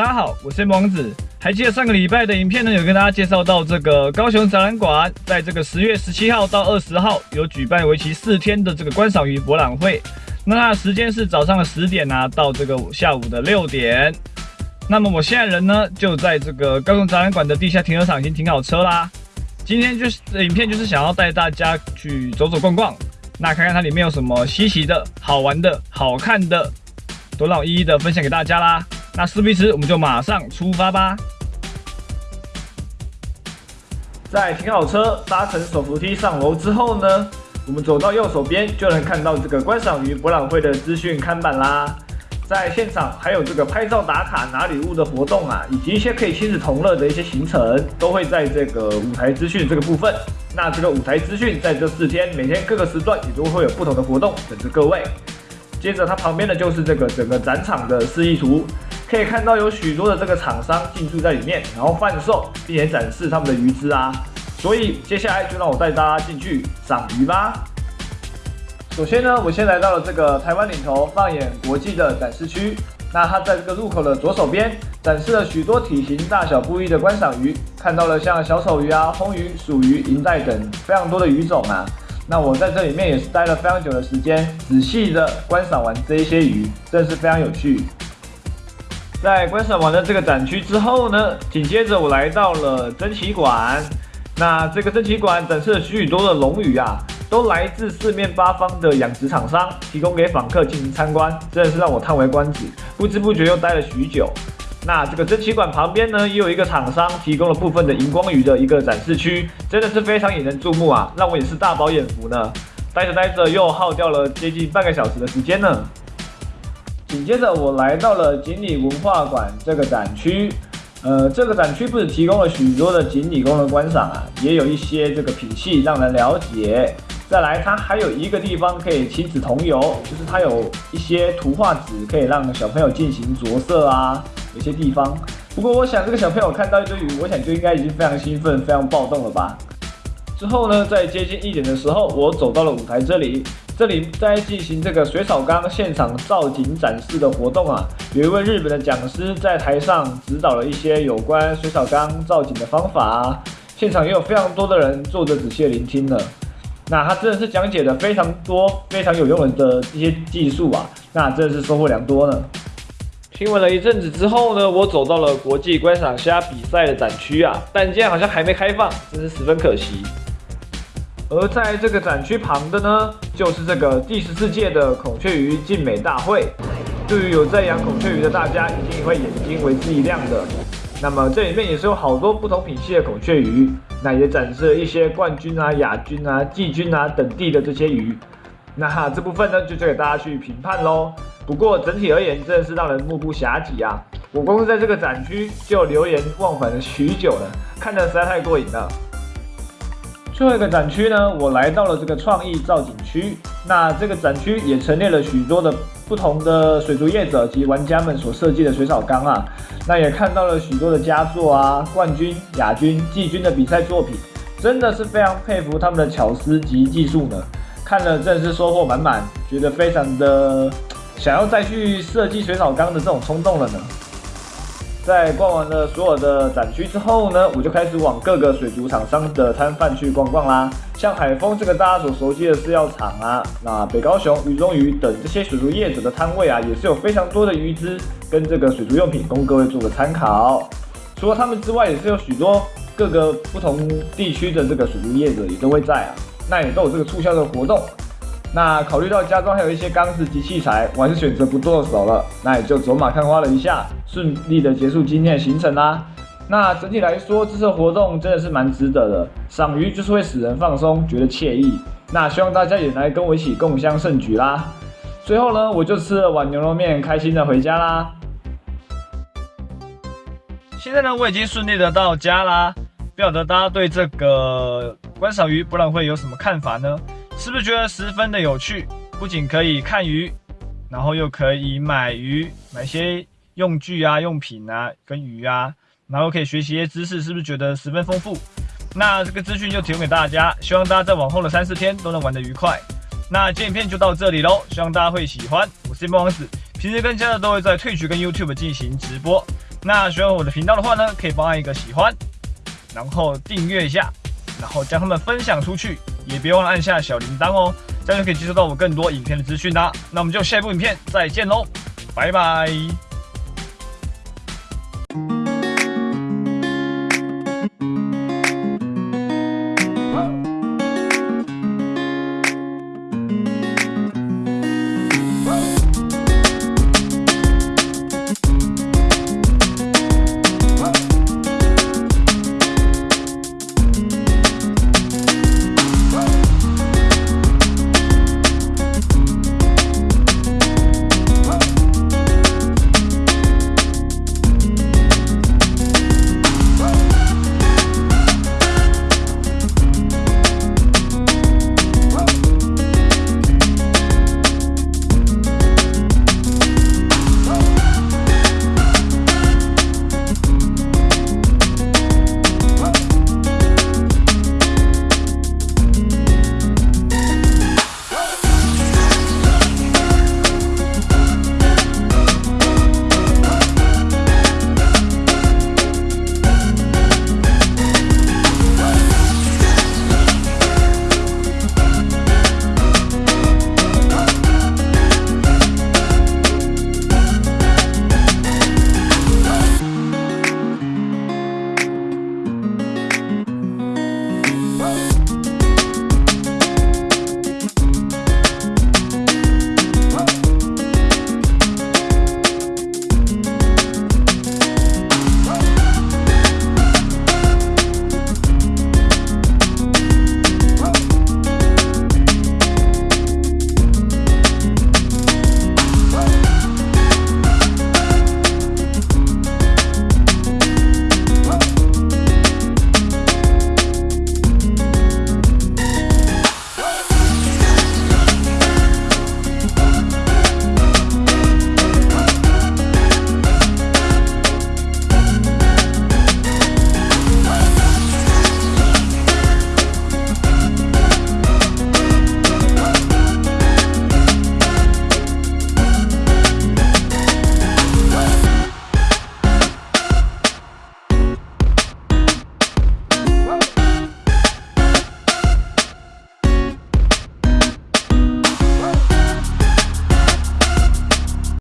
大家好，我是王子。还记得上个礼拜的影片呢，有跟大家介绍到这个高雄展览馆，在这个十月十七号到二十号有举办为期四天的这个观赏鱼博览会。那它的时间是早上的十点啊，到这个下午的六点。那么我现在人呢，就在这个高雄展览馆的地下停车场已经停好车啦。今天就是影片，就是想要带大家去走走逛逛，那看看它里面有什么稀奇的、好玩的、好看的，都让我一一的分享给大家啦。那事不宜迟，我们就马上出发吧。在停好车、搭乘手扶梯上楼之后呢，我们走到右手边就能看到这个观赏鱼博览会的资讯看板啦。在现场还有这个拍照打卡拿礼物的活动啊，以及一些可以亲子同乐的一些行程，都会在这个舞台资讯这个部分。那这个舞台资讯在这四天每天各个时段也都会有不同的活动等着各位。接着它旁边的就是这个整个展场的示意图。可以看到有许多的这个厂商进驻在里面，然后贩售并且展示他们的鱼资啊。所以接下来就让我带大家进去赏鱼吧。首先呢，我先来到了这个台湾领头放眼国际的展示区。那它在这个入口的左手边展示了许多体型大小不一的观赏鱼，看到了像小丑鱼啊、红鱼、鼠鱼、银带等非常多的鱼种啊。那我在这里面也是待了非常久的时间，仔细的观赏完这一些鱼，真的是非常有趣。在观赏完了这个展区之后呢，紧接着我来到了珍奇馆。那这个珍奇馆展示了许许多的龙鱼啊，都来自四面八方的养殖厂商，提供给访客进行参观，真的是让我叹为观止。不知不觉又待了许久。那这个珍奇馆旁边呢，也有一个厂商提供了部分的荧光鱼的一个展示区，真的是非常引人注目啊，让我也是大饱眼福呢。待着待着又耗掉了接近半个小时的时间呢。紧接着，我来到了锦鲤文化馆这个展区。呃，这个展区不止提供了许多的锦鲤供人观赏啊，也有一些这个品系让人了解。再来，它还有一个地方可以亲子同游，就是它有一些图画纸可以让小朋友进行着色啊。有些地方，不过我想这个小朋友看到一堆鱼，我想就应该已经非常兴奋、非常暴动了吧。之后呢，在接近一点的时候，我走到了舞台这里。这里在进行这个水草缸现场造景展示的活动啊，有一位日本的讲师在台上指导了一些有关水草缸造景的方法，现场也有非常多的人坐着仔细聆听呢。那他真的是讲解的非常多、非常有用的一些技术啊，那真的是收获良多呢。听闻了一阵子之后呢，我走到了国际观赏虾比赛的展区啊，但今天好像还没开放，真是十分可惜。而在这个展区旁的呢，就是这个第十四届的孔雀鱼竞美大会。对于有在养孔雀鱼的大家，一定会眼睛为之一亮的。那么这里面也是有好多不同品系的孔雀鱼，那也展示了一些冠军啊、亚军啊、季军啊等地的这些鱼。那这部分呢，就交给大家去评判喽。不过整体而言，真的是让人目不暇接啊！我光是在这个展区就流连忘返了许久了，看得实在太过瘾了。最后一个展区呢，我来到了这个创意造景区。那这个展区也陈列了许多的不同的水族业者及玩家们所设计的水草缸啊。那也看到了许多的佳作啊，冠军、亚军、季军的比赛作品，真的是非常佩服他们的巧思及技术呢。看了真是收获满满，觉得非常的想要再去设计水草缸的这种冲动了呢。在逛完了所有的展区之后呢，我就开始往各个水族厂商的摊贩去逛逛啦。像海丰这个大家所熟悉的饲料厂啊，那北高雄鱼中鱼等这些水族业者的摊位啊，也是有非常多的鱼资跟这个水族用品供各位做个参考。除了他们之外，也是有许多各个不同地区的这个水族业者也都会在啊，那也都有这个促销的活动。那考虑到家中还有一些缸子及器材，我还是选择不剁手了。那也就走马看花了一下，顺利的结束今天的行程啦。那整体来说，这次活动真的是蛮值得的。赏鱼就是会使人放松，觉得惬意。那希望大家也来跟我一起共襄盛举啦。最后呢，我就吃了碗牛肉面，开心的回家啦。现在呢，我已经顺利的到家啦。不晓得大家对这个观赏鱼博览会有什么看法呢？是不是觉得十分的有趣？不仅可以看鱼，然后又可以买鱼，买些用具啊、用品啊，跟鱼啊，然后可以学习一些知识，是不是觉得十分丰富？那这个资讯就提供给大家，希望大家在往后的三四天都能玩得愉快。那这影片就到这里喽，希望大家会喜欢。我是叶王子，平时跟家的都会在退群跟 YouTube 进行直播。那喜欢我的频道的话呢，可以帮按一个喜欢，然后订阅一下，然后将他们分享出去，也别忘了按下小铃铛哦，这样就可以接收到我更多影片的资讯啦。那我们就下一部影片再见喽，拜拜。